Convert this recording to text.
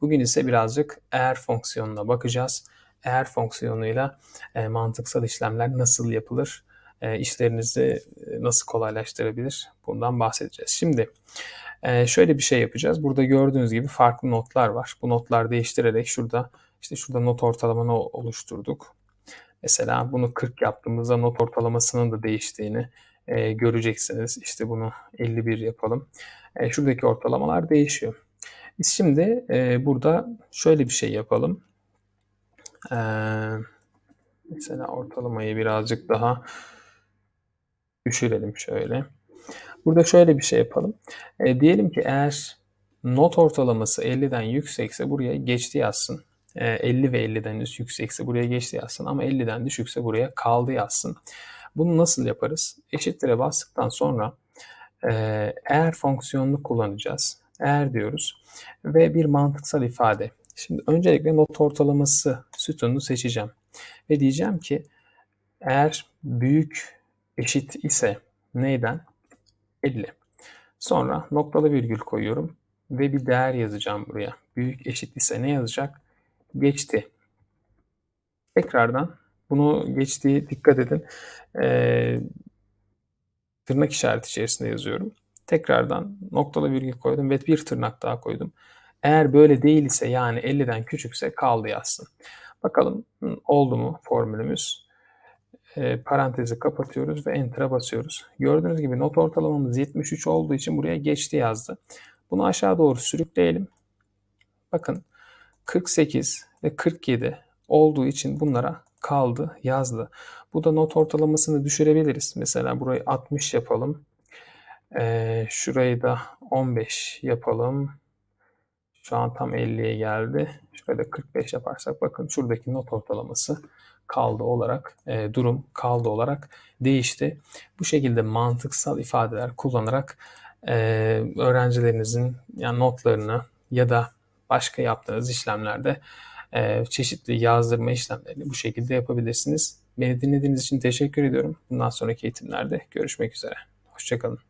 Bugün ise birazcık eğer fonksiyonuna bakacağız. Eğer fonksiyonuyla e, mantıksal işlemler nasıl yapılır, e, işlerinizi e, nasıl kolaylaştırabilir bundan bahsedeceğiz. Şimdi e, şöyle bir şey yapacağız. Burada gördüğünüz gibi farklı notlar var. Bu notlar değiştirerek şurada işte şurada not ortalamanı oluşturduk. Mesela bunu 40 yaptığımızda not ortalamasının da değiştiğini e, göreceksiniz. İşte bunu 51 yapalım. E, şuradaki ortalamalar değişiyor. Biz şimdi e, burada şöyle bir şey yapalım. E, mesela ortalamayı birazcık daha düşürelim şöyle. Burada şöyle bir şey yapalım. E, diyelim ki eğer not ortalaması 50'den yüksekse buraya geçti yazsın. 50 e, ve 50'den yüksekse buraya geçti yazsın ama 50'den düşükse buraya kaldı yazsın. Bunu nasıl yaparız? Eşittire bastıktan sonra e, eğer fonksiyonunu kullanacağız. Eğer diyoruz ve bir mantıksal ifade. Şimdi öncelikle not ortalaması sütununu seçeceğim. Ve diyeceğim ki eğer büyük eşit ise neyden? 50. Sonra noktalı virgül koyuyorum ve bir değer yazacağım buraya. Büyük eşit ise ne yazacak? Geçti. Tekrardan bunu geçtiği dikkat edin. Ee, tırnak işareti içerisinde yazıyorum. Tekrardan noktalı virgül koydum ve bir tırnak daha koydum. Eğer böyle değil ise yani 50'den küçükse kaldı yazsın. Bakalım oldu mu formülümüz. E, parantezi kapatıyoruz ve enter'a basıyoruz. Gördüğünüz gibi not ortalamamız 73 olduğu için buraya geçti yazdı. Bunu aşağı doğru sürükleyelim. Bakın 48 ve 47 olduğu için bunlara kaldı yazdı. Bu da not ortalamasını düşürebiliriz. Mesela burayı 60 yapalım. Ee, şurayı da 15 yapalım. Şu an tam 50'ye geldi. Şurada 45 yaparsak bakın şuradaki not ortalaması kaldı olarak e, durum kaldı olarak değişti. Bu şekilde mantıksal ifadeler kullanarak e, öğrencilerinizin yani notlarını ya da başka yaptığınız işlemlerde e, çeşitli yazdırma işlemlerini bu şekilde yapabilirsiniz. Beni dinlediğiniz için teşekkür ediyorum. Bundan sonraki eğitimlerde görüşmek üzere. Hoşçakalın.